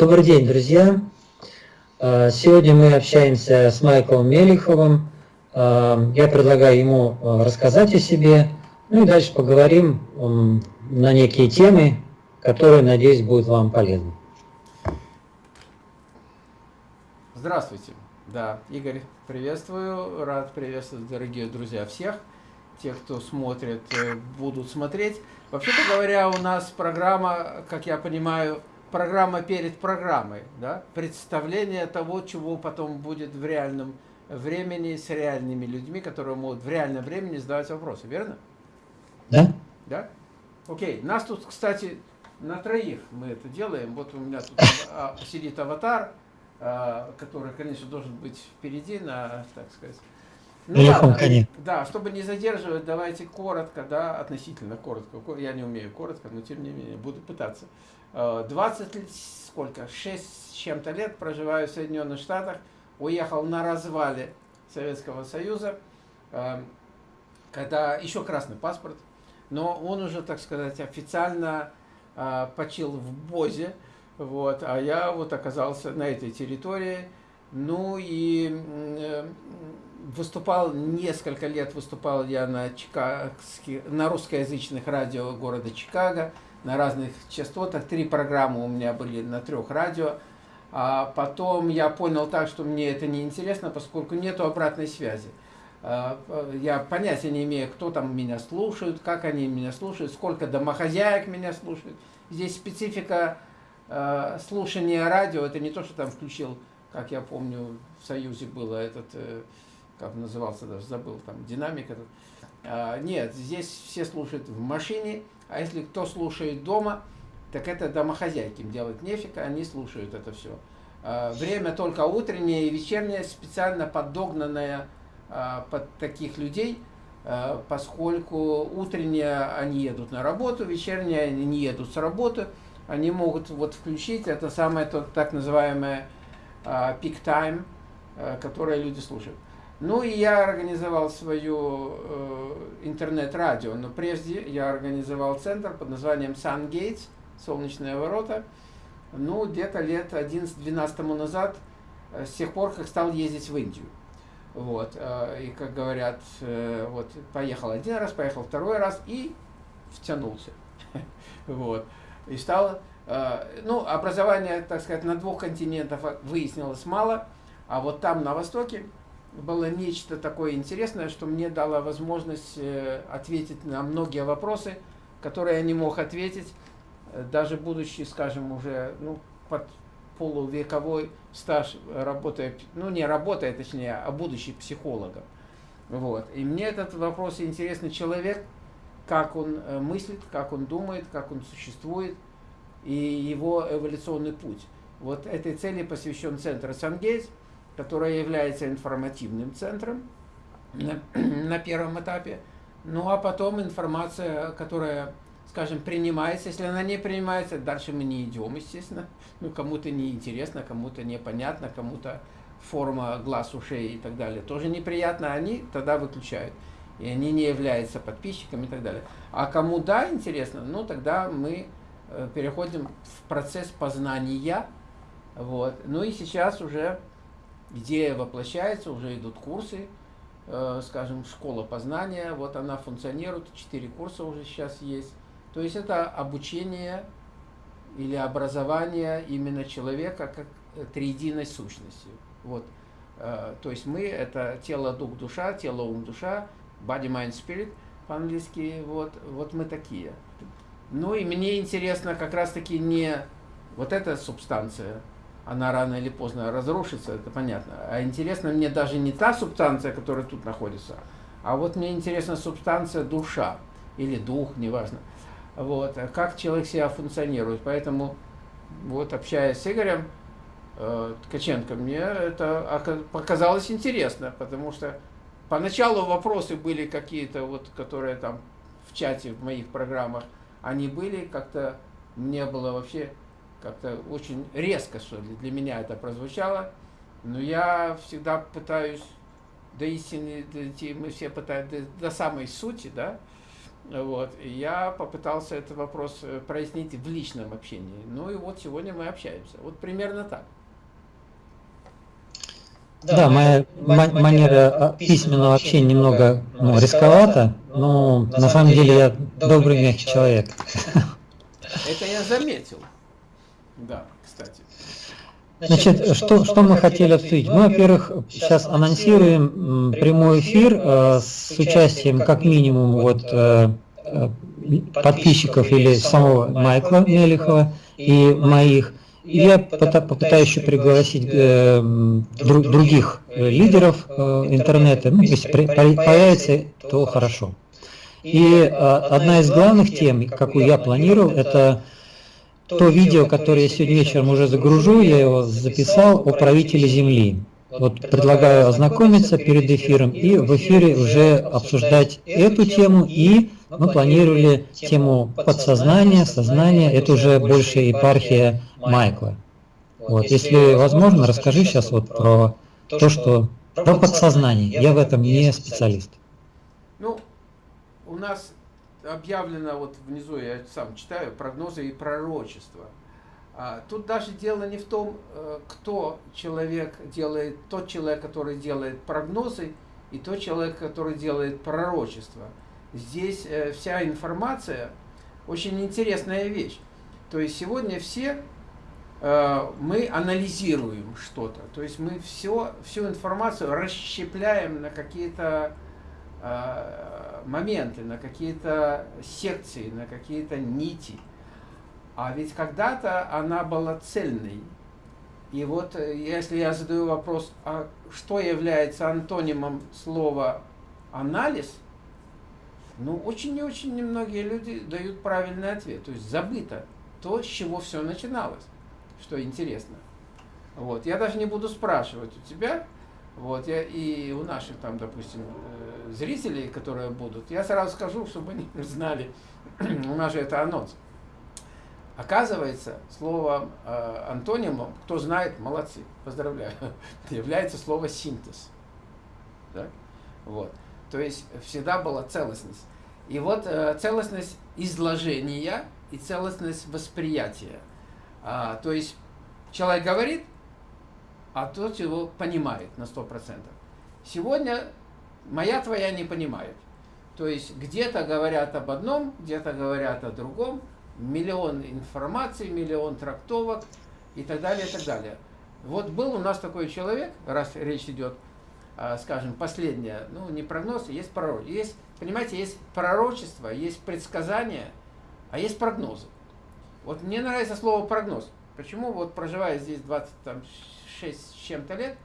Добрый день, друзья! Э, сегодня мы общаемся с Майклом Мелиховым. Э, я предлагаю ему э, рассказать о себе, ну и дальше поговорим на некие темы, которые, надеюсь, будут вам полезны. Здравствуйте. Да, Игорь, приветствую. Рад приветствовать, дорогие друзья, всех. Тех, кто смотрит, будут смотреть. Вообще-то говоря, у нас программа, как я понимаю, программа перед программой, да? представление того, чего потом будет в реальном времени с реальными людьми, которые могут в реальном времени задавать вопросы, верно? Да. Да? Окей, нас тут, кстати, на троих мы это делаем. Вот у меня тут а, сидит аватар, а, который, конечно, должен быть впереди, на, так сказать. Ну, ладно, да, чтобы не задерживать, давайте коротко, да, относительно коротко. Я не умею коротко, но тем не менее буду пытаться. 20 э, сколько, 6 с чем-то лет проживаю в Соединенных Штатах, уехал на развале Советского Союза, э, когда еще красный паспорт, но он уже, так сказать, официально э, почил в Бозе, вот, а я вот оказался на этой территории, ну и выступал несколько лет, выступал я на, чикагских, на русскоязычных радио города Чикаго, на разных частотах. Три программы у меня были на трех радио. А потом я понял так, что мне это не интересно, поскольку нету обратной связи. А, я понятия не имею, кто там меня слушает, как они меня слушают, сколько домохозяек меня слушают. Здесь специфика э, слушания радио, это не то, что там включил, как я помню, в Союзе было этот, э, как назывался, даже забыл, там, динамик этот. А, нет, здесь все слушают в машине, а если кто слушает дома, так это домохозяйки, им делать нефиг, они слушают это все. А, время только утреннее и вечернее, специально подогнанное а, под таких людей, поскольку утреннее они едут на работу, вечернее они не едут с работы, они могут вот включить это самое так называемое time, которое люди слушают. Ну и я организовал свою э, интернет-радио, но прежде я организовал центр под названием Sun Солнечные ворота. Ну, где-то лет 11-12 назад, э, с тех пор, как стал ездить в Индию. Вот, э, и, как говорят, э, вот, поехал один раз, поехал второй раз и втянулся. Вот, и стал, э, ну, образование, так сказать, на двух континентах выяснилось мало, а вот там, на Востоке, было нечто такое интересное, что мне дало возможность э, ответить на многие вопросы, которые я не мог ответить, э, даже будучи, скажем, уже ну, под полувековой стаж, работая, ну не работая, точнее, а будучи психологом. Вот. И мне этот вопрос интересный человек, как он э, мыслит, как он думает, как он существует, и его эволюционный путь. Вот этой цели посвящен центр Сангейс – которая является информативным центром на, на первом этапе. Ну а потом информация, которая, скажем, принимается, если она не принимается, дальше мы не идем, естественно. Ну, кому-то неинтересно, кому-то непонятно, кому-то форма глаз, ушей и так далее тоже неприятно, они тогда выключают. И они не являются подписчиками и так далее. А кому да, интересно, ну тогда мы э, переходим в процесс познания. Вот. Ну и сейчас уже идея воплощается, уже идут курсы, э, скажем, школа познания, вот она функционирует, четыре курса уже сейчас есть. То есть это обучение или образование именно человека как триединой сущности. Вот. Э, то есть мы это тело, дух, душа, тело, ум, душа, body, mind, spirit по-английски, вот, вот мы такие. Ну и мне интересно как раз таки не вот эта субстанция, она рано или поздно разрушится, это понятно. А интересно мне даже не та субстанция, которая тут находится, а вот мне интересна субстанция душа или дух, неважно. Вот, как человек себя функционирует. Поэтому, вот общаясь с Игорем э, Ткаченко, мне это показалось интересно, потому что поначалу вопросы были какие-то, вот, которые там в чате, в моих программах, они были, как-то мне было вообще как-то очень резко, что ли, для меня это прозвучало. Но я всегда пытаюсь до истины дойти, мы все пытаемся до, до самой сути, да, Вот. И я попытался этот вопрос э, прояснить в личном общении. Ну и вот сегодня мы общаемся. Вот примерно так. Да, да моя манера письменного общения немного ну, рисковата, но на самом деле я добрый, мягкий человек. Это я заметил. Да, кстати. Значит, что, что мы хотели обсудить? Мы, во-первых, сейчас анонсируем прямой эфир э, с участием как минимум вот э, э, подписчиков или самого Майкла Мелихова и моих. И я попытаюсь еще пригласить э, других лидеров э, интернета. Ну, если появится, то хорошо. И э, одна из главных тем, какую я планировал, это то видео, которое я сегодня вечером уже загружу, я его записал о правителе Земли. Вот предлагаю ознакомиться перед эфиром и в эфире уже обсуждать эту тему и мы планировали тему подсознания, сознания, это уже больше епархия Майкла. Вот, если возможно, расскажи сейчас вот про то, что про подсознание. Я в этом не специалист. Ну, у нас объявлено, вот внизу я сам читаю, прогнозы и пророчества. А, тут даже дело не в том, э, кто человек делает, тот человек, который делает прогнозы, и тот человек, который делает пророчество. Здесь э, вся информация очень интересная вещь. То есть сегодня все э, мы анализируем что-то. То есть мы все, всю информацию расщепляем на какие-то моменты, на какие-то секции, на какие-то нити. А ведь когда-то она была цельной. И вот э, если я задаю вопрос, а что является антонимом слова анализ, ну очень и очень немногие люди дают правильный ответ. То есть забыто то, с чего все начиналось, что интересно. Вот. Я даже не буду спрашивать у тебя, вот, я, и у наших там, допустим, э, зрителей, которые будут, я сразу скажу, чтобы они знали, у нас же это анонс. Оказывается, слово э, антонимом, кто знает, молодцы, поздравляю, является слово синтез. Так? Вот. То есть всегда была целостность. И вот э, целостность изложения и целостность восприятия. А, то есть человек говорит, а тот его понимает на 100%. Сегодня моя твоя не понимает. То есть где-то говорят об одном, где-то говорят о другом, миллион информации, миллион трактовок и так далее, и так далее. Вот был у нас такой человек, раз речь идет, а, скажем, последнее, ну не прогноз, есть пророчество. Есть, понимаете, есть пророчество, есть предсказания, а есть прогнозы. Вот мне нравится слово прогноз. Почему вот проживая здесь 20, там, 6 с чем-то лет,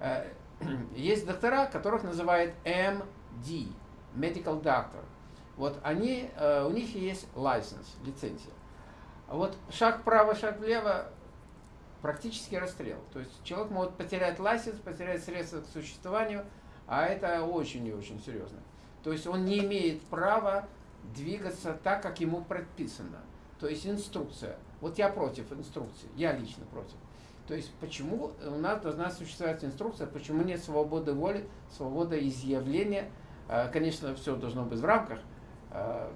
э, есть доктора, которых называют MD, Medical Doctor. Вот они, э, у них есть license, лицензия. Вот шаг вправо, шаг влево, практически расстрел. То есть человек может потерять лайсенс, потерять средства к существованию, а это очень и очень серьезно. То есть он не имеет права двигаться так, как ему предписано. То есть инструкция. Вот я против инструкции, я лично против. То есть почему у нас должна существовать инструкция, почему нет свободы воли, свободы изъявления. А, конечно, все должно быть в рамках, а,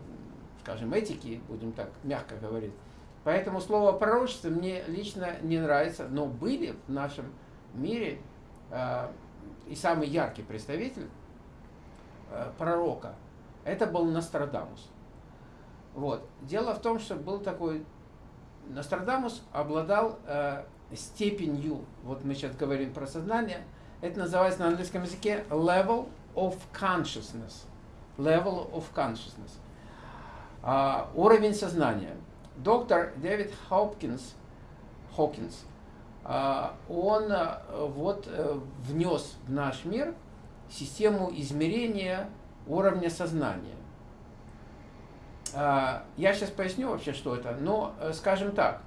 скажем, этики, будем так мягко говорить. Поэтому слово пророчество мне лично не нравится, но были в нашем мире и самый яркий представитель пророка, это был Нострадамус. Вот. Дело в том, что был такой Нострадамус обладал степенью, вот мы сейчас говорим про сознание, это называется на английском языке level of consciousness. Level of consciousness. Uh, уровень сознания. Доктор Дэвид Хопкинс, Хокинс, uh, он uh, вот uh, внес в наш мир систему измерения уровня сознания. Я сейчас поясню вообще, что это, но э, скажем так,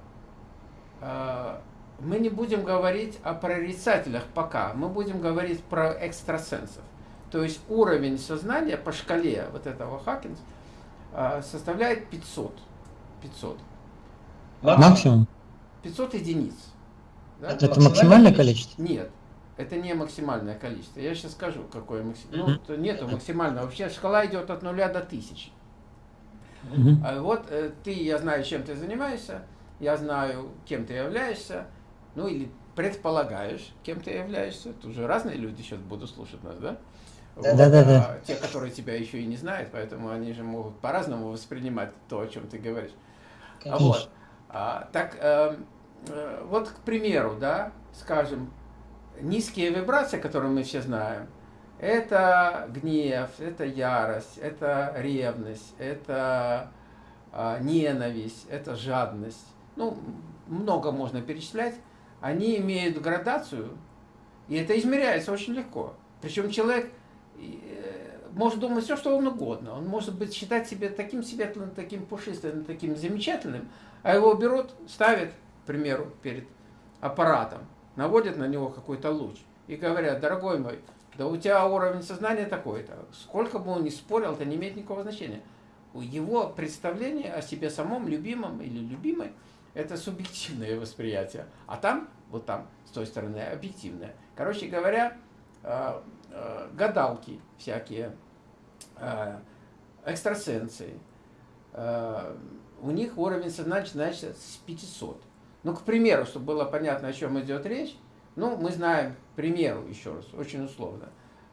мы не будем говорить о прорицателях пока, мы будем говорить про экстрасенсов. То есть уровень сознания по шкале вот этого Хакинс а, составляет 500. 500. Максимум? 500 единиц. Да? Это, это максимальное количество? Нет, это не максимальное количество. Я сейчас скажу, какое максимальное. Ну, нету максимального. Вообще шкала идет от нуля до тысячи. Угу. Вот э, ты, я знаю, чем ты занимаешься, я знаю, кем ты являешься, ну или предполагаешь, кем ты являешься. Тут же разные люди сейчас будут слушать нас, да? Да, вот, да, да, да. А, те, которые тебя еще и не знают, поэтому они же могут по-разному воспринимать то, о чем ты говоришь. Конечно. Вот. А, так, э, э, вот, к примеру, да, скажем, низкие вибрации, которые мы все знаем, это гнев, это ярость, это ревность, это э, ненависть, это жадность. Ну, много можно перечислять. Они имеют градацию, и это измеряется очень легко. Причем человек э, может думать все, что он угодно. Он может быть считать себя таким светлым, таким пушистым, таким замечательным, а его берут, ставят, к примеру, перед аппаратом, наводят на него какой-то луч и говорят, дорогой мой, да у тебя уровень сознания такой-то. Сколько бы он ни спорил, это не имеет никакого значения. Его представление о себе самом, любимом или любимой, это субъективное восприятие. А там, вот там, с той стороны, объективное. Короче говоря, э, э, гадалки всякие, э, экстрасенсы, у них уровень сознания начинается с 500. Ну, к примеру, чтобы было понятно, о чем идет речь, ну, мы знаем, к примеру, еще раз, очень условно.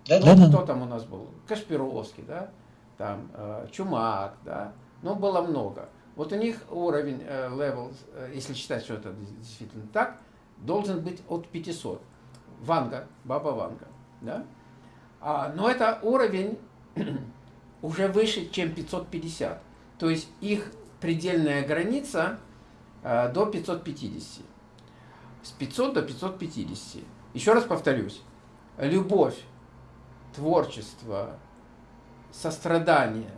Да, ну, да, кто там у нас был? Кашпировский, да? Там, э, Чумак, да? Ну, было много. Вот у них уровень, э, level, э, если считать, что это действительно так, должен быть от 500. Ванга, Баба Ванга, да? А, но это уровень уже выше, чем 550. То есть их предельная граница э, до 550. С 500 до 550. Еще раз повторюсь. Любовь, творчество, сострадание,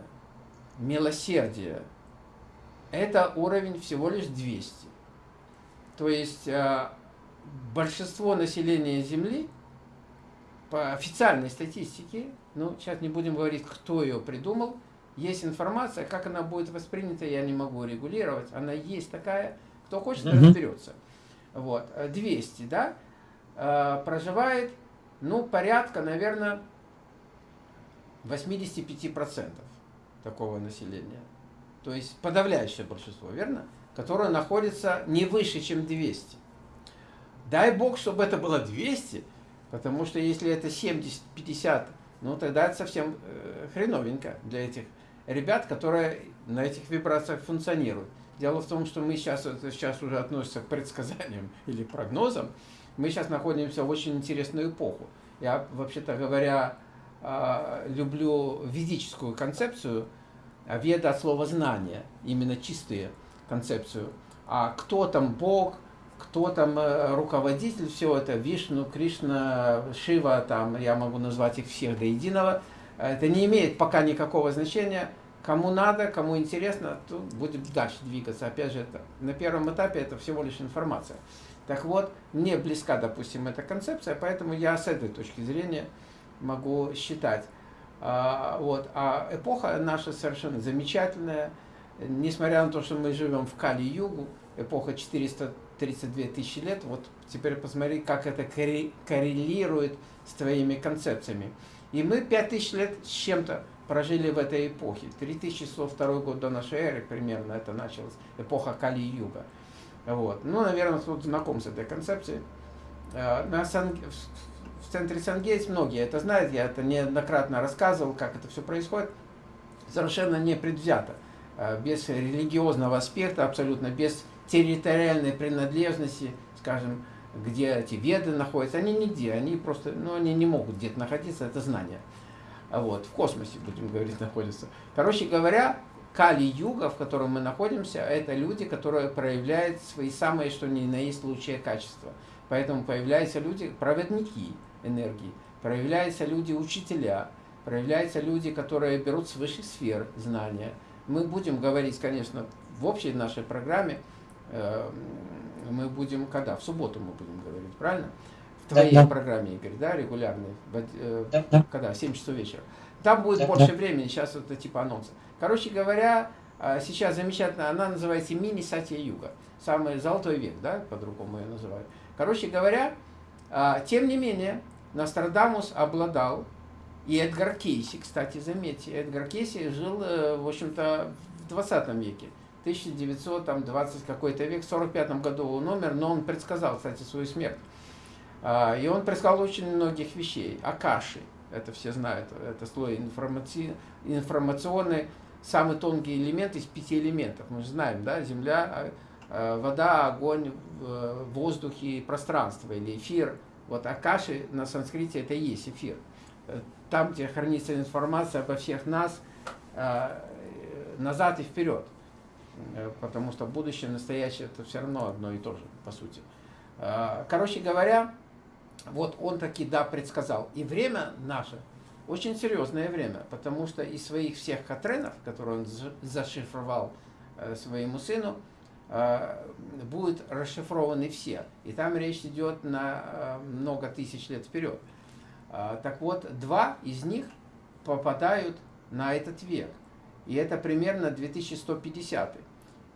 милосердие – это уровень всего лишь 200. То есть э, большинство населения Земли по официальной статистике, ну сейчас не будем говорить, кто ее придумал – есть информация, как она будет воспринята, я не могу регулировать. Она есть такая, кто хочет, mm -hmm. разберется. Вот, 200, да, э, проживает, ну, порядка, наверное, 85% такого населения. То есть подавляющее большинство, верно? Которое находится не выше, чем 200. Дай бог, чтобы это было 200, потому что если это 70-50, ну тогда это совсем э, хреновенько для этих ребят, которые на этих вибрациях функционируют. Дело в том, что мы сейчас, это сейчас уже относится к предсказаниям или прогнозам, мы сейчас находимся в очень интересную эпоху. Я, вообще-то говоря, люблю ведическую концепцию, а веда от слова знания, именно чистые концепцию. А кто там Бог, кто там э, руководитель, все это, Вишну, Кришна, Шива, там, я могу назвать их всех до единого, это не имеет пока никакого значения. Кому надо, кому интересно, то будем дальше двигаться. Опять же, это, на первом этапе это всего лишь информация. Так вот, мне близка, допустим, эта концепция, поэтому я с этой точки зрения могу считать. А, вот. а эпоха наша совершенно замечательная. Несмотря на то, что мы живем в Кали-Югу, эпоха 432 тысячи лет, вот теперь посмотри, как это коррелирует с твоими концепциями. И мы 5000 лет с чем-то прожили в этой эпохе. 3102 год до нашей эры примерно это началось, эпоха Кали-Юга. Вот. Ну, наверное, кто-то знаком с этой концепцией. Э, на Сан... В центре Сангейтс многие это знают, я это неоднократно рассказывал, как это все происходит. Совершенно не предвзято, э, без религиозного аспекта, абсолютно без территориальной принадлежности, скажем, где эти веды находятся, они нигде, они просто, ну, они не могут где-то находиться, это знание. Вот, в космосе, будем говорить, находятся. Короче говоря, Кали-юга, в котором мы находимся, это люди, которые проявляют свои самые, что ни на есть, лучшие качества. Поэтому появляются люди, проводники энергии, проявляются люди, учителя, проявляются люди, которые берут с высших сфер знания. Мы будем говорить, конечно, в общей нашей программе, э, мы будем когда? В субботу мы будем говорить, правильно? В твоей да, да. программе, Игорь, да, регулярной, э, да, да. когда? 7 часов вечера. Там будет да, больше да. времени, сейчас это типа анонса. Короче говоря, э, сейчас замечательно, она называется мини-сатья юга. Самый золотой век, да, по-другому ее называют. Короче говоря, тем не менее, Нострадамус обладал, и Эдгар Кейси, кстати, заметьте, Эдгар Кейси жил, в общем-то, 20 веке. 1920 какой-то век, в 45 году он умер, но он предсказал, кстати, свою смерть. А, и он предсказал очень многих вещей. Акаши, это все знают, это слой информаци... информационный, самый тонкий элемент из пяти элементов. Мы же знаем, да, земля, а, а, вода, огонь, воздух и пространство, или эфир. Вот Акаши на санскрите это и есть эфир. Там, где хранится информация обо всех нас, назад и вперед. Э, потому что будущее, настоящее это все равно одно и то же, по сути. Э, короче говоря, вот он таки, да, предсказал. И время наше очень серьезное время, потому что из своих всех катренов, которые он зашифровал э, своему сыну, будут расшифрованы все. И там речь идет на много тысяч лет вперед. Так вот, два из них попадают на этот век. И это примерно 2150.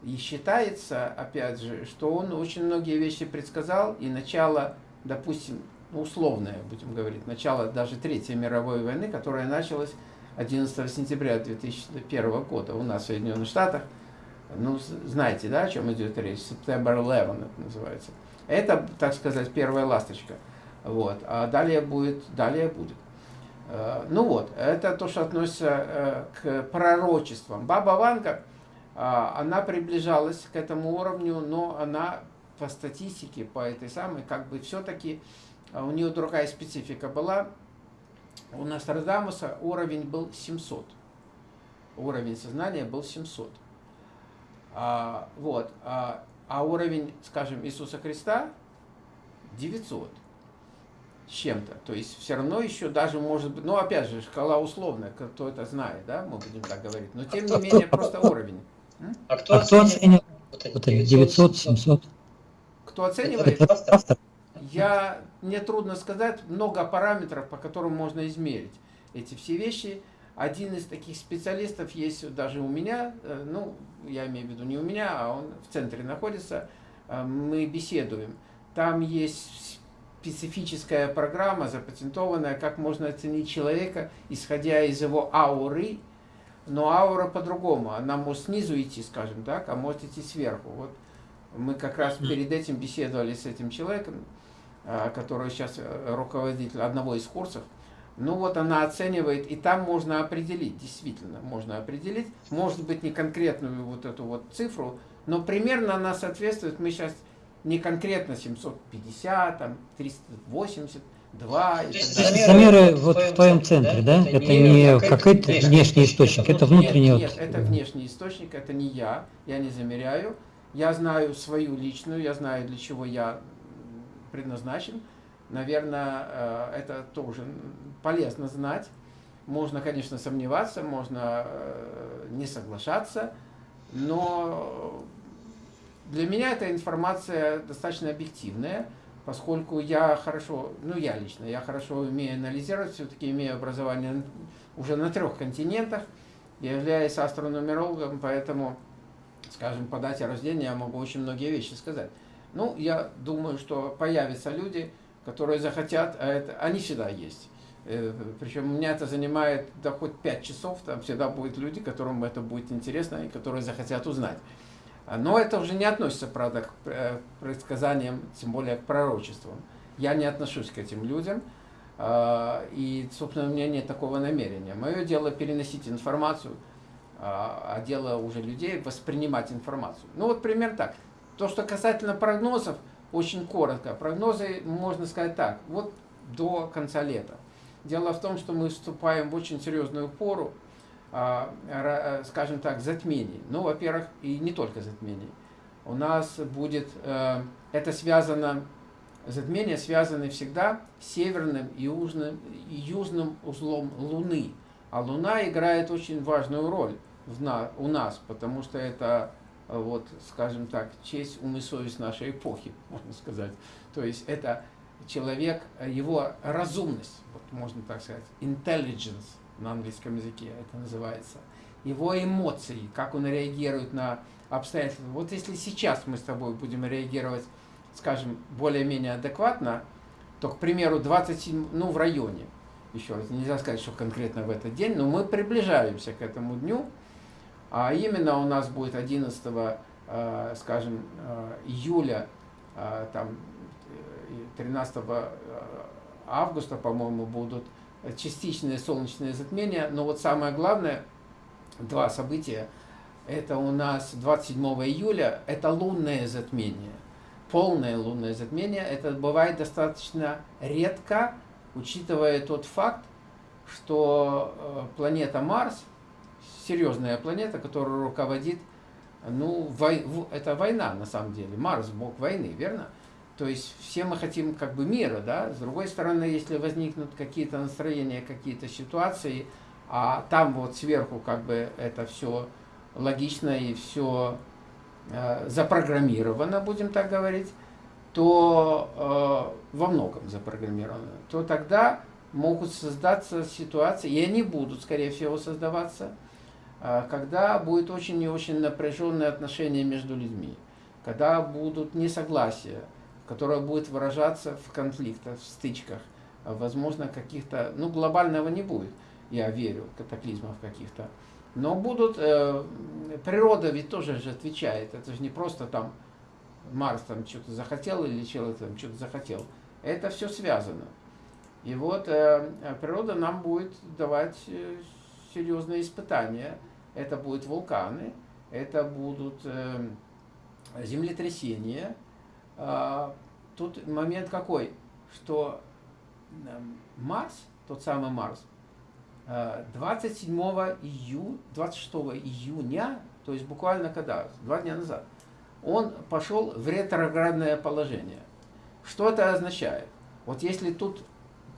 И считается, опять же, что он очень многие вещи предсказал, и начало, допустим, ну, условное, будем говорить, начало даже Третьей мировой войны, которая началась 11 сентября 2001 года у нас в Соединенных Штатах. Ну, знаете, да, о чем идет речь? September 11 это называется. Это, так сказать, первая ласточка. Вот. А далее будет, далее будет. Э, ну вот, это то, что относится э, к пророчествам. Баба Ванга, а, она приближалась к этому уровню, но она по статистике, по этой самой, как бы все-таки а, у нее другая специфика была. У Нострадамуса уровень был 700. Уровень сознания был 700. А, вот. А, а уровень, скажем, Иисуса Христа 900 с чем-то. То есть все равно еще даже может быть, ну опять же, шкала условная, кто это знает, да, мы будем так говорить. Но тем не менее, просто уровень. А кто, а кто оценивает? Вот 900, 700. Кто оценивает? Это автор. Я, мне трудно сказать, много параметров, по которым можно измерить эти все вещи. Один из таких специалистов есть даже у меня, э, ну, я имею в виду не у меня, а он в центре находится, э, мы беседуем. Там есть специфическая программа, запатентованная, как можно оценить человека, исходя из его ауры, но аура по-другому. Она может снизу идти, скажем так, а может идти сверху. Вот мы как раз перед этим беседовали с этим человеком, а, который сейчас э, руководитель одного из курсов. Ну вот она оценивает, и там можно определить, действительно, можно определить, может быть не конкретную вот эту вот цифру, но примерно она соответствует, мы сейчас не конкретно 750, там 380, 2 и так далее. Замеры вот в твоем центре, да? Это, это не какой-то внешний источник, это внутренний. Нет, нет, это внешний источник, это не я, я не замеряю. Я знаю свою личную, я знаю, для чего я предназначен. Наверное, э, это тоже полезно знать. Можно, конечно, сомневаться, можно э, не соглашаться, но для меня эта информация достаточно объективная, поскольку я хорошо, ну я лично, я хорошо умею анализировать, все-таки имею образование уже на трех континентах, являюсь астронумерологом, поэтому, скажем, по дате рождения я могу очень многие вещи сказать. Ну, я думаю, что появятся люди, которые захотят, а это, они всегда есть. Э, Причем у меня это занимает да хоть 5 часов, там всегда будут люди, которым это будет интересно и которые захотят узнать. Но это уже не относится, правда, к э, предсказаниям, тем более к пророчествам. Я не отношусь к этим людям, а, и, собственно, у меня нет такого намерения. Мое дело переносить информацию, а, а дело уже людей воспринимать информацию. Ну вот пример так. То, что касательно прогнозов, очень коротко. Прогнозы можно сказать так, вот до конца лета. Дело в том, что мы вступаем в очень серьезную пору, а, э, скажем так, затмений. Ну, во-первых, и не только затмений. У нас будет, э, это связано, затмения связаны всегда с северным и южным, южным узлом Луны. А Луна играет очень важную роль в у нас, потому что это, вот, скажем так, честь, ум и совесть нашей эпохи, можно сказать. То есть это человек, его разумность, вот можно так сказать, intelligence, на английском языке это называется, его эмоции, как он реагирует на обстоятельства. Вот если сейчас мы с тобой будем реагировать, скажем, более-менее адекватно, то, к примеру, 27, ну, в районе, еще раз, нельзя сказать, что конкретно в этот день, но мы приближаемся к этому дню, А именно у нас будет 11, э, скажем, э, июля, э, там, 13 августа, по-моему, будут частичные солнечные затмения. Но вот самое главное, два события, это у нас 27 июля, это лунное затмение. Полное лунное затмение, это бывает достаточно редко, учитывая тот факт, что планета Марс, серьезная планета, которая руководит, ну, вой, это война на самом деле, Марс бог войны, верно? То есть все мы хотим как бы мира, да? С другой стороны, если возникнут какие-то настроения, какие-то ситуации, а там вот сверху как бы это все логично и все э, запрограммировано, будем так говорить, то э, во многом запрограммировано, то тогда могут создаться ситуации, и они будут, скорее всего, создаваться, э, когда будет очень и очень напряженное отношение между людьми, когда будут несогласия, которое будет выражаться в конфликтах, в стычках, возможно, каких-то, ну, глобального не будет, я верю, катаклизмов каких-то, но будут, э, природа ведь тоже же отвечает, это же не просто там Марс там что-то захотел или человек там что-то захотел. Это все связано. И вот э, природа нам будет давать э, серьезные испытания. Это будут вулканы, это будут э, землетрясения. Э, тут момент какой, что э, Марс, тот самый Марс, 27 июня, 26 июня, то есть буквально когда, два дня назад, он пошел в ретроградное положение. Что это означает? Вот если тут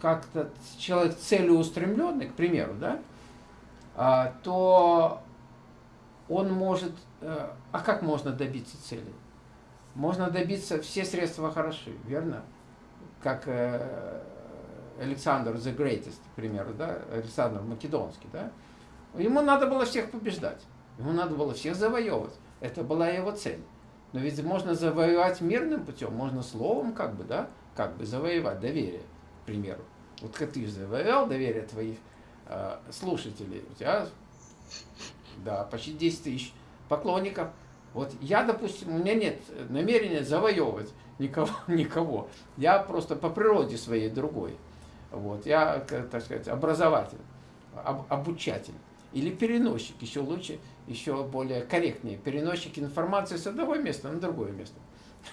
как-то человек целеустремленный, к примеру, да, а, то он может... Э, а как можно добиться цели? Можно добиться, все средства хороши, верно? Как э, Александр the Greatest, к примеру, да, Александр Македонский, да? Ему надо было всех побеждать, ему надо было всех завоевывать. Это была его цель. Но ведь можно завоевать мирным путем, можно словом как бы, да, как бы завоевать доверие, примеру. Вот как ты завоевал доверие твоих э, слушателей, у тебя, да, почти 10 тысяч поклонников. Вот я, допустим, у меня нет намерения завоевывать никого, никого. Я просто по природе своей другой. Вот, я, так сказать, образователь, об, обучатель или переносчик, еще лучше, еще более корректнее, переносчик информации с одного места на другое место.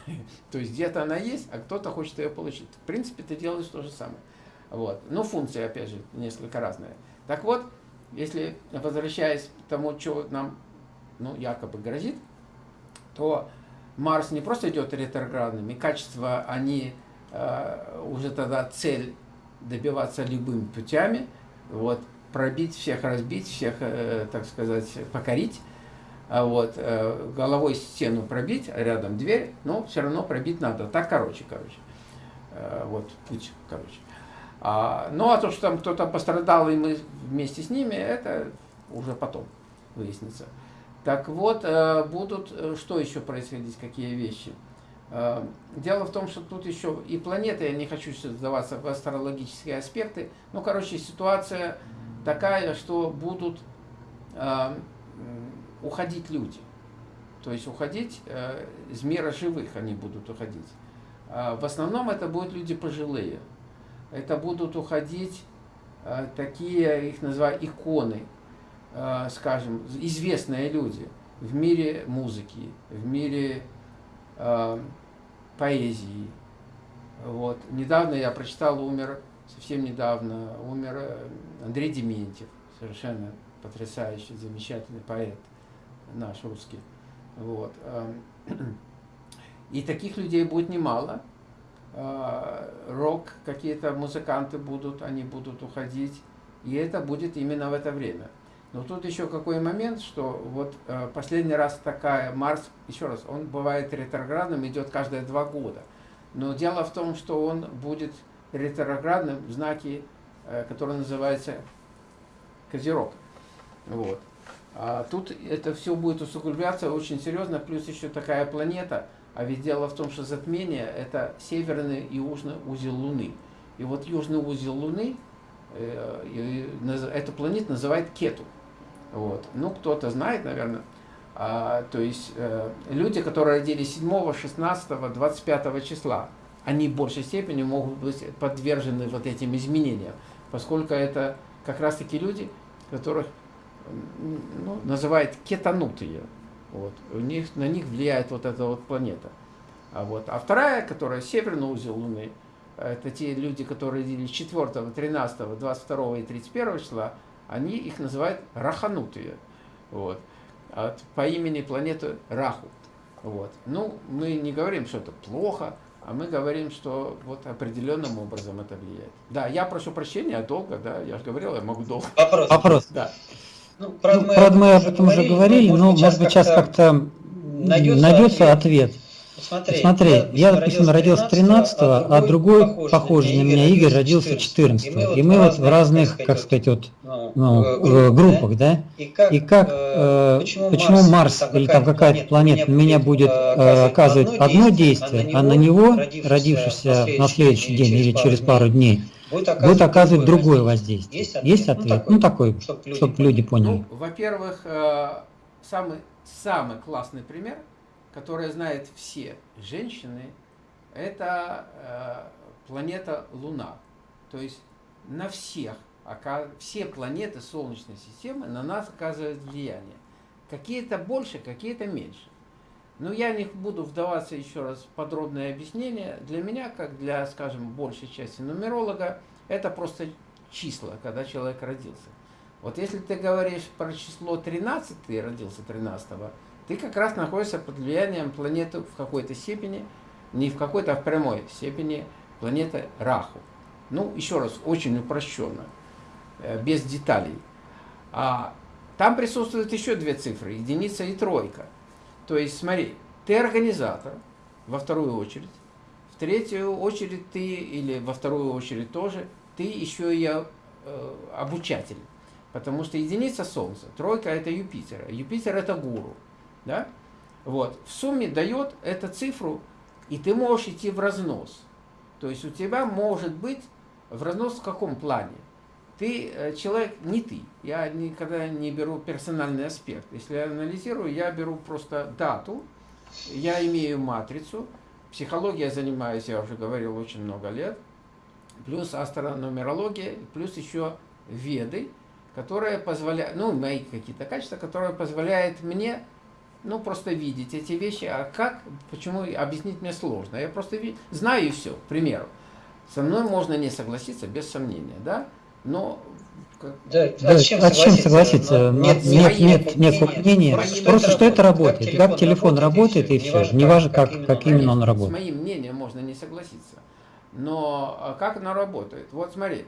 То есть где-то она есть, а кто-то хочет ее получить. В принципе, ты делаешь то же самое. Вот. Но функция, опять же, несколько разная. Так вот, если возвращаясь к тому, что нам ну, якобы грозит, то Марс не просто идет ретроградным, и качества, они э, уже тогда цель добиваться любыми путями, вот, пробить всех, разбить всех, э, так сказать, покорить, а вот, э, головой стену пробить, а рядом дверь, но все равно пробить надо. Так, короче, короче. Э, вот, путь, короче. А, ну, а то, что там кто-то пострадал, и мы вместе с ними, это уже потом выяснится. Так вот, э, будут, что еще происходить, какие вещи? Дело в том, что тут еще и планеты, я не хочу сдаваться в астрологические аспекты, ну, короче, ситуация такая, что будут уходить люди. То есть уходить э, из мира живых они будут уходить. Э, в основном это будут люди пожилые. Это будут уходить э, такие, их называют иконы, э, скажем, известные люди в мире музыки, в мире э, поэзии. Вот. Недавно я прочитал, умер, совсем недавно, умер э, Андрей Дементьев, совершенно потрясающий, замечательный поэт наш русский. Вот. Эм, и таких людей будет немало. Э, рок, какие-то музыканты будут, они будут уходить. И это будет именно в это время. Но тут еще какой момент, что вот э, последний раз такая, Марс, еще раз, он бывает ретроградным, идет каждые два года. Но дело в том, что он будет ретроградным в знаке, э, который называется Козерог. Вот. А тут это все будет усугубляться очень серьезно, плюс еще такая планета, а ведь дело в том, что затмение – это северный и южный узел Луны. И вот южный узел Луны, э, эту планету называют Кету. Вот. Ну, кто-то знает, наверное. А, то есть э, люди, которые родились 7, 16, 25 числа, они в большей степени могут быть подвержены вот этим изменениям, поскольку это как раз-таки люди, которых ну, называют кетанутые. Вот. У них, на них влияет вот эта вот планета. А, вот. а вторая, которая северный узел Луны, это те люди, которые родились 4, 13, 22 и 31 числа, они их называют раханутые. Вот. От, по имени планеты Раху. Вот. Ну, мы не говорим, что это плохо, а мы говорим, что вот определенным образом это влияет. Да, я прошу прощения, долго, да, я же говорил, я могу долго. Вопрос. Вопрос. Да. Ну, правда, ну, мы, правда, мы об этом уже говорили, но, может быть, сейчас как-то найдется ответ. ответ. Смотри, Смотри я, я, допустим, родился 13 а, а другой, похожий на меня, Игорь, родился 14 -го. И мы вот в разных, как сказать, вот, ну, ну э, группах, да? И как, и как э, почему, почему Марс, Марс или там какая-то планета на меня будет э, оказывать одно действие, а на него, родившийся на следующий день или через пару дней, будет оказывать, будет оказывать другое воздействие. Есть ответ? Есть ответ? Ну, такой, ну, такой чтобы, чтобы люди поняли. Ну, Во-первых, э, самый, самый классный пример – которая знает все женщины, это э, планета Луна. То есть на всех, все планеты Солнечной системы на нас оказывают влияние. Какие-то больше, какие-то меньше. Но я не буду вдаваться еще раз в подробное объяснение. Для меня, как для, скажем, большей части нумеролога, это просто числа, когда человек родился. Вот если ты говоришь про число 13, ты родился 13 ты как раз находишься под влиянием планеты в какой-то степени, не в какой-то, а в прямой степени планеты Раху. Ну, еще раз, очень упрощенно, э, без деталей. А там присутствуют еще две цифры, единица и тройка. То есть, смотри, ты организатор, во вторую очередь, в третью очередь ты, или во вторую очередь тоже, ты еще и э, обучатель. Потому что единица Солнца, тройка это Юпитер. Юпитер это гуру. Да? Вот. В сумме дает эту цифру, и ты можешь идти в разнос. То есть у тебя может быть в разнос в каком плане? Ты э, человек не ты. Я никогда не беру персональный аспект. Если я анализирую, я беру просто дату, я имею матрицу, психология занимаюсь, я уже говорил, очень много лет, плюс астрономерология, плюс еще веды, которые позволяют, ну, мои какие-то качества, которые позволяют мне ну, просто видеть эти вещи. А как, почему, объяснить мне сложно. Я просто знаю и все, к примеру. Со мной можно не согласиться, без сомнения, да? Но да, да, а с чем, а согласиться? согласиться? Нет, нет, нет, нет мнения. Просто что это работает. Как телефон, как телефон работает, и все. Не важно, как, как, как именно он работает. С моим мнением можно не согласиться. Но а как оно работает? Вот смотри.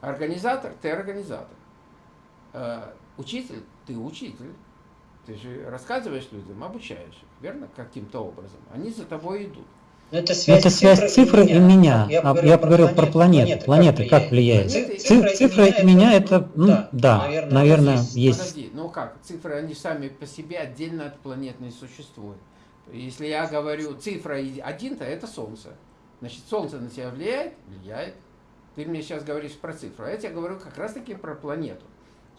Организатор, ты организатор. Э, учитель, ты учитель. Ты же рассказываешь людям, обучаешь их, верно? Каким-то образом. Они за тобой идут. Но это связь, это связь цифры, и меня. Я, а, я говорил про планеты. Планеты как влияют? Планеты, цифры, цифры и меня это, ну, да, да наверное, наверное есть. есть. Подожди, ну как, цифры, они сами по себе отдельно от планет не существуют. Если я говорю цифра один-то, это Солнце. Значит, Солнце на тебя влияет? Влияет. Ты мне сейчас говоришь про цифру, а я тебе говорю как раз-таки про планету.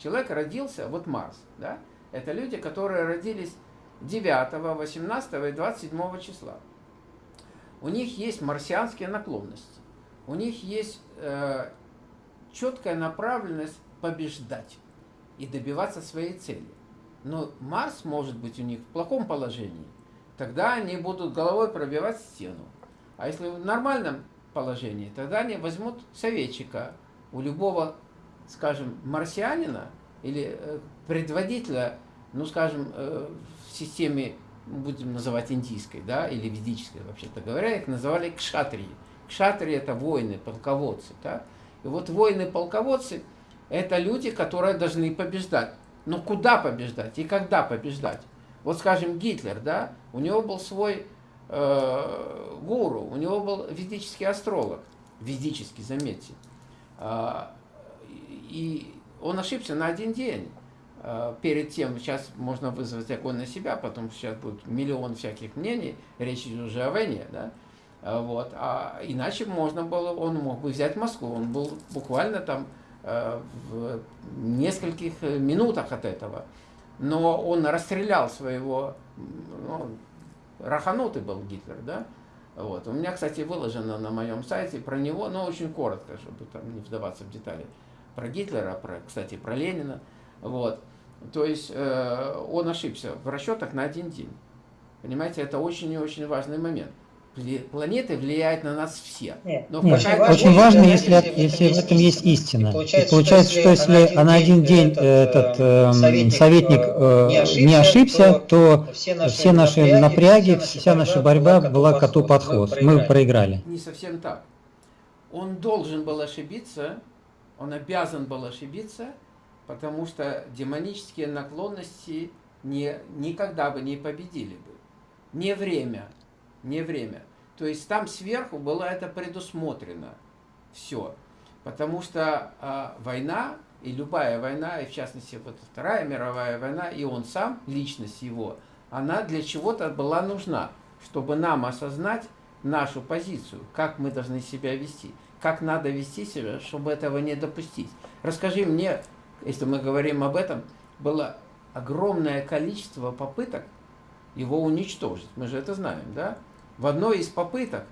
Человек родился, вот Марс, да? Это люди, которые родились 9, 18 и 27 числа. У них есть марсианские наклонности. У них есть э, четкая направленность побеждать и добиваться своей цели. Но Марс может быть у них в плохом положении. Тогда они будут головой пробивать стену. А если в нормальном положении, тогда они возьмут советчика у любого, скажем, марсианина или э, предводителя ну, скажем, э, в системе, будем называть индийской, да, или ведической, вообще-то говоря, их называли кшатрии. Кшатрии – это воины, полководцы, да. И вот воины-полководцы – это люди, которые должны побеждать. Но куда побеждать и когда побеждать? Вот, скажем, Гитлер, да, у него был свой э, гуру, у него был ведический астролог, ведический, заметьте. Э, и он ошибся на один день. Э, перед тем, сейчас можно вызвать огонь на себя, потом сейчас будет миллион всяких мнений, речь идет уже о войне, да, э, вот, а иначе можно было, он мог бы взять Москву, он был буквально там э, в нескольких минутах от этого. Но он расстрелял своего, ну, раханутый был Гитлер, да? Вот. У меня, кстати, выложено на моем сайте про него, но очень коротко, чтобы там не вдаваться в детали. Про Гитлера, про, кстати, про Ленина. Вот. То есть э, он ошибся в расчетах на один день. Понимаете, это очень и очень важный момент. Планеты влияют на нас все. Нет, Но нет, очень, очень важно, если, если в этом есть истина. И получается, и получается что если на один день этот э, советник, советник э, не, ошибся, не ошибся, то все наши, все наши напряги, вся наша борьба была коту под хвост. Мы проиграли. Не совсем так. Он должен был ошибиться, он обязан был ошибиться, потому что демонические наклонности не, никогда бы не победили бы. Не время, не время. То есть там сверху было это предусмотрено. Все. Потому что э, война, и любая война, и в частности вот Вторая мировая война, и он сам, личность его, она для чего-то была нужна, чтобы нам осознать нашу позицию, как мы должны себя вести, как надо вести себя, чтобы этого не допустить. Расскажи мне, если мы говорим об этом, было огромное количество попыток его уничтожить. Мы же это знаем, да? В одной из попыток,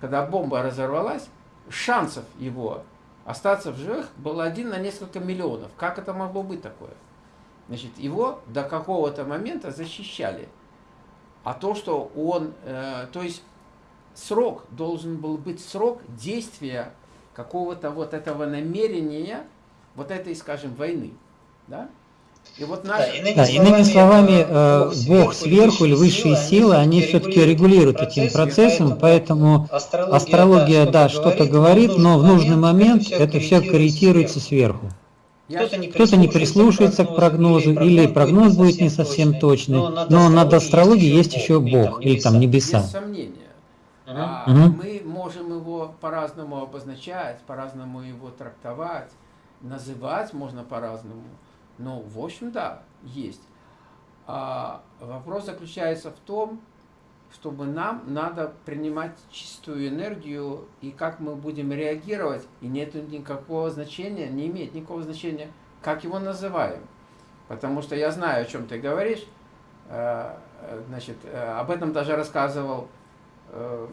когда бомба разорвалась, шансов его остаться в живых было один на несколько миллионов. Как это могло быть такое? Значит, его до какого-то момента защищали. А то, что он, э, то есть срок должен был быть срок действия какого-то вот этого намерения, вот этой, скажем, войны. Да? И вот наш... да, иными, да, иными словами, э, Бог сверху или высшие силы, они все-таки регулируют этим процессом, поэтому астрология, астрология да, что-то говорит, но в нужный момент это все корректируется сверху. Кто-то не, Кто не прислушивается к прогнозу, или прогноз будет не совсем точный, но над астрологией есть еще Бог, или там небеса. Без сомнения. А, угу. Мы можем его по-разному обозначать, по-разному его трактовать, называть можно по-разному. Ну, в общем, да, есть. А вопрос заключается в том, чтобы нам надо принимать чистую энергию, и как мы будем реагировать, и нет никакого значения, не имеет никакого значения, как его называем. Потому что я знаю, о чем ты говоришь. Э, значит, э, об этом даже рассказывал эм,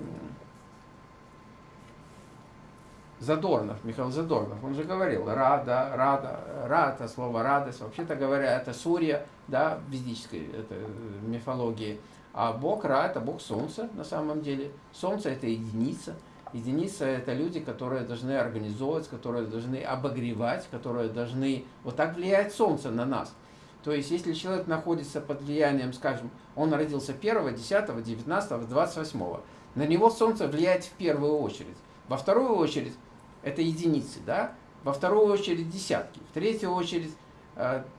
Задорнов, Михаил Задорнов, он же говорил, рада, рада, рада, слово радость, вообще-то говоря, это Сурья, да, в ведической это, мифологии, а Бог Ра, это Бог Солнца на самом деле. Солнце это единица, единица это люди, которые должны организовывать, которые должны обогревать, которые должны, вот так влияет Солнце на нас. То есть, если человек находится под влиянием, скажем, он родился 1, 10, 19, 28, на него Солнце влияет в первую очередь. Во вторую очередь, это единицы, да? Во вторую очередь десятки, в третью очередь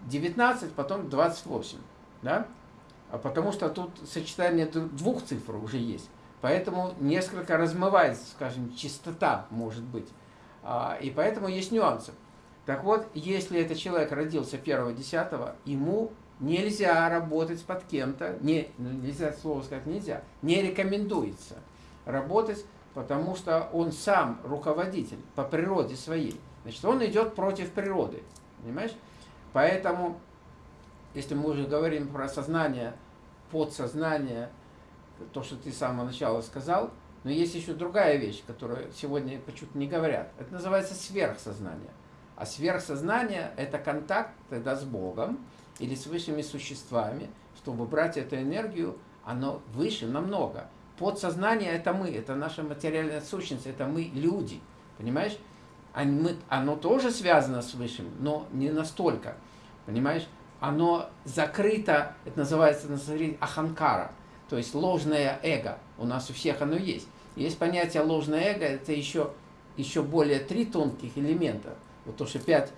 19, э, потом 28, да? А потому что тут сочетание двух цифр уже есть. Поэтому несколько размывается, скажем, частота может быть. А, и поэтому есть нюансы. Так вот, если этот человек родился 1-10, ему нельзя работать под кем-то, не, нельзя слово сказать нельзя, не рекомендуется работать потому что он сам руководитель по природе своей. Значит, он идет против природы, понимаешь? Поэтому, если мы уже говорим про сознание, подсознание, то, что ты с самого начала сказал, но есть еще другая вещь, которую сегодня почему-то не говорят. Это называется сверхсознание. А сверхсознание – это контакт тогда с Богом или с высшими существами, чтобы брать эту энергию, оно выше намного. Подсознание – это мы, это наша материальная сущность, это мы люди, понимаешь? Оно тоже связано с Высшим, но не настолько, понимаешь? Оно закрыто, это называется на аханкара, то есть ложное эго. У нас у всех оно есть. Есть понятие ложное эго, это еще, еще более три тонких элемента. Вот то, что пять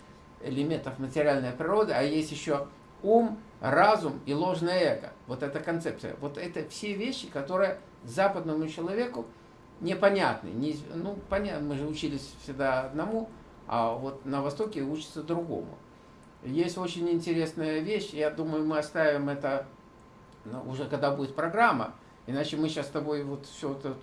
элементов материальной природы, а есть еще ум, разум и ложное эго. Вот эта концепция. Вот это все вещи, которые западному человеку непонятны. Не, ну, понятно, мы же учились всегда одному, а вот на Востоке учатся другому. Есть очень интересная вещь, я думаю, мы оставим это ну, уже когда будет программа, иначе мы сейчас с тобой вот все это,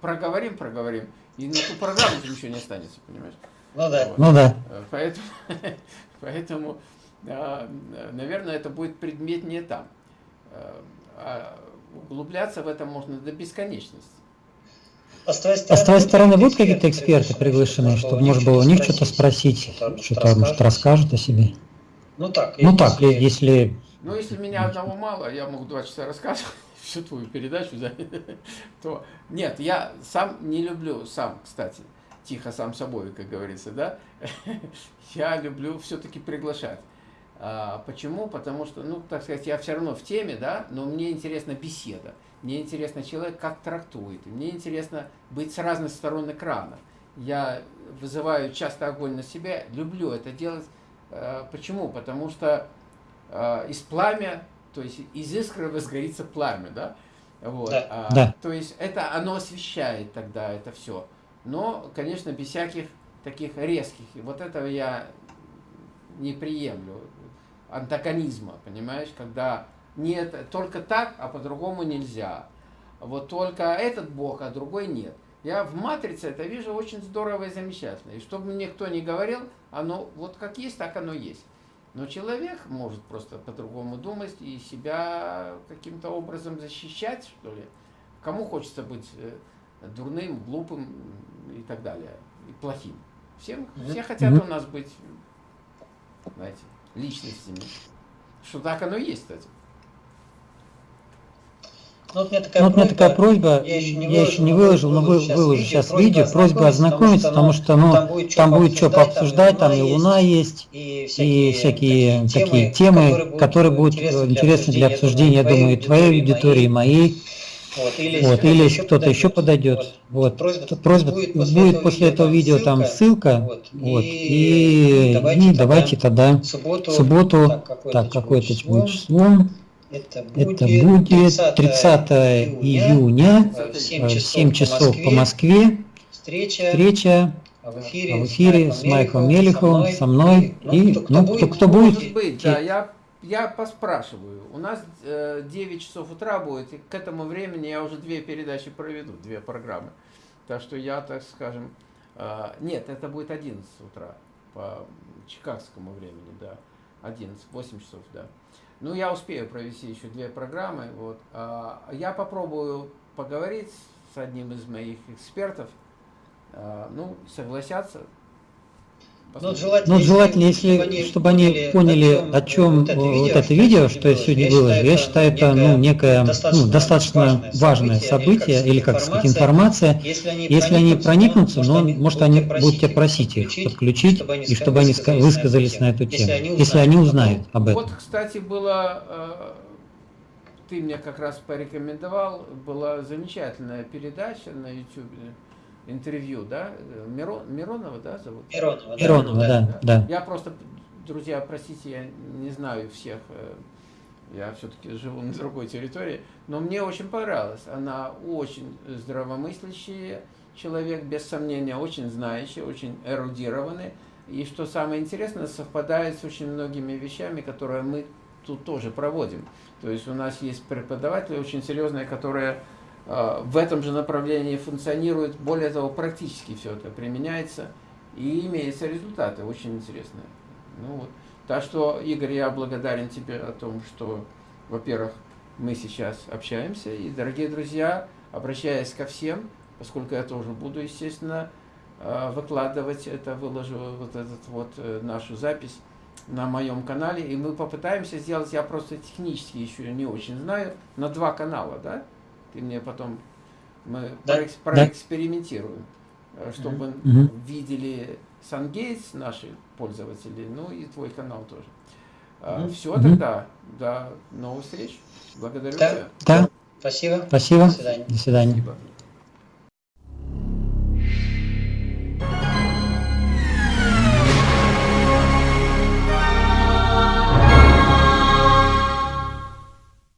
проговорим, проговорим, и на ту программу ничего не останется, понимаешь? Ну да. Вот. Ну да. Поэтому, поэтому, наверное, это будет предметнее там. Углубляться в это можно до бесконечности. А с твоей стороны, а с твоей стороны будут какие-то эксперты приглашены, чтобы, может было у них что-то спросить, что-то, может, расскажут о себе? Ну так, ну, так если... Ну, если меня одного мало, я могу два часа рассказывать всю твою передачу, да, то... Нет, я сам не люблю, сам, кстати, тихо сам собой, как говорится, да, я люблю все-таки приглашать. А, почему? Потому что, ну, так сказать, я все равно в теме, да, но мне интересна беседа. Мне интересно человек как трактует. Мне интересно быть с разных сторон экрана. Я вызываю часто огонь на себя, люблю это делать. А, почему? Потому что а, из пламя, то есть из искры возгорится пламя, да? Вот. Да. А, да. То есть это оно освещает тогда это все. Но, конечно, без всяких таких резких. И вот этого я не приемлю антагонизма, понимаешь, когда нет, только так, а по-другому нельзя. Вот только этот Бог, а другой нет. Я в матрице это вижу очень здорово и замечательно. И чтобы мне кто ни говорил, оно вот как есть, так оно есть. Но человек может просто по-другому думать и себя каким-то образом защищать, что ли. Кому хочется быть э, дурным, глупым и так далее, и плохим. Всем, все хотят у нас быть, знаете, личностями. Что так оно и есть, кстати. Ну, вот у меня такая, ну, вот просьба, такая просьба, я еще не, я выложил, еще не выложил, но выложу, выложу сейчас видео, просьба ознакомиться, потому что ну, там будет, что пообсуждать, там и Луна есть, и всякие, и всякие такие темы, которые будут интересны для обсуждения, я думаю, и твоей аудитории, и моей. Вот, или, вот, или кто-то еще подойдет, вот, просьба, просьба будет, после, будет после этого видео там ссылка, вот, вот и, и давайте, и давайте тогда в субботу, субботу так, какое-то будет число, это будет, это будет 30, 30 июня, в 7 часов, 7 часов по Москве, встреча, встреча в эфире, в эфире с Майклом Мелиховым, со мной, ну, и, кто, ну, кто, кто будет. Быть, да, я я поспрашиваю. У нас э, 9 часов утра будет, и к этому времени я уже две передачи проведу, две программы. Так что я, так скажем, э, нет, это будет 11 утра по чикагскому времени, да. 11, 8 часов, да. Ну, я успею провести еще две программы. Вот. А, я попробую поговорить с одним из моих экспертов. А, ну, согласятся, ну, желательно, ну, желательно если, чтобы они, чтобы они поняли, о чем, о чем вот это видео, что я сегодня выложил, я считаю, это ну, некое достаточно, ну, достаточно важное событие, или, как сказать, информация. Если они, если они проникнутся, но, ну, может, они будут тебя просить их подключить, и чтобы они высказались на эту тему, если они узнают об этом. Вот, кстати, было, э, ты мне как раз порекомендовал, была замечательная передача на YouTube, интервью, да? Мирон, Миронова, да, зовут? Миронова, Миронова, да, да, да. Я просто, друзья, простите, я не знаю всех, э, я все-таки живу на другой территории, но мне очень понравилось. Она очень здравомыслящий человек, без сомнения, очень знающий, очень эрудированный. И что самое интересное, совпадает с очень многими вещами, которые мы тут тоже проводим. То есть у нас есть преподаватели очень серьезные, которые в этом же направлении функционирует, более того, практически все это применяется и имеются результаты очень интересные. Ну, вот. Так что, Игорь, я благодарен тебе о том, что, во-первых, мы сейчас общаемся, и, дорогие друзья, обращаясь ко всем, поскольку я тоже буду, естественно, а, выкладывать это, выложу вот этот вот э, нашу запись на моем канале, и мы попытаемся сделать, я просто технически еще не очень знаю, на два канала, да, ты мне потом, мы да. проэкспериментируем, да. чтобы угу. видели SunGates, наши пользователи, ну и твой канал тоже. Угу. Все тогда, до новых встреч. Благодарю да. тебя. Да. Спасибо. Спасибо. До свидания. До свидания. Спасибо.